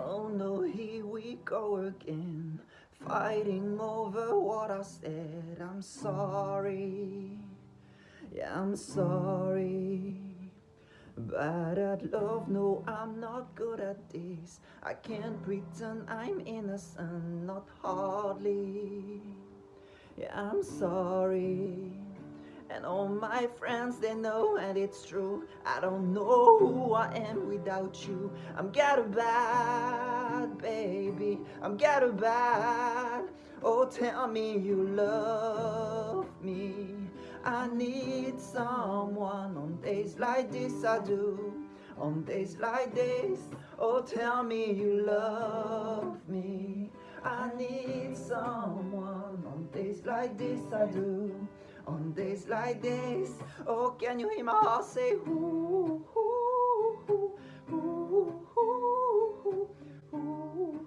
Oh no, here we go again Fighting over what I said. I'm sorry. Yeah, I'm sorry. Bad at love, no, I'm not good at this. I can't pretend I'm innocent, not hardly. Yeah, I'm sorry and all my friends, they know and it's true. I don't know who I am without you. I'm ghetto bad, baby. I'm ghetto bad Oh, tell me you love me. I need someone on days like this I do. On days like this Oh, tell me you love me. I need someone on days like this I do on days like this, oh, can you hear my heart say, ooh, ooh, ooh, ooh, ooh, ooh,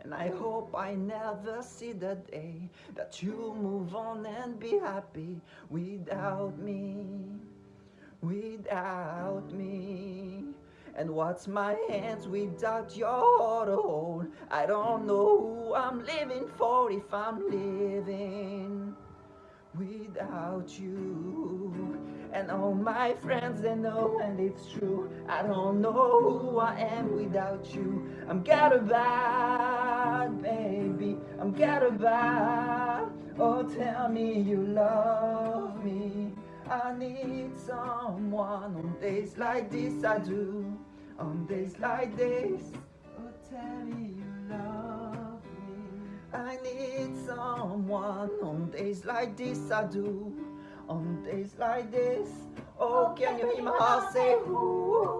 And I hope I never see the day that you move on and be happy without me, without me. And what's my hands without your hold? I don't know who I'm living for if I'm living without you. And all my friends, they know and it's true. I don't know who I am without you. I'm ghetto bad, baby. I'm ghetto bad. Oh, tell me you love me. I need someone on days like this I do On days like this Oh tell me you love me I need someone on days like this I do On days like this Oh can you hear my heart say ooh.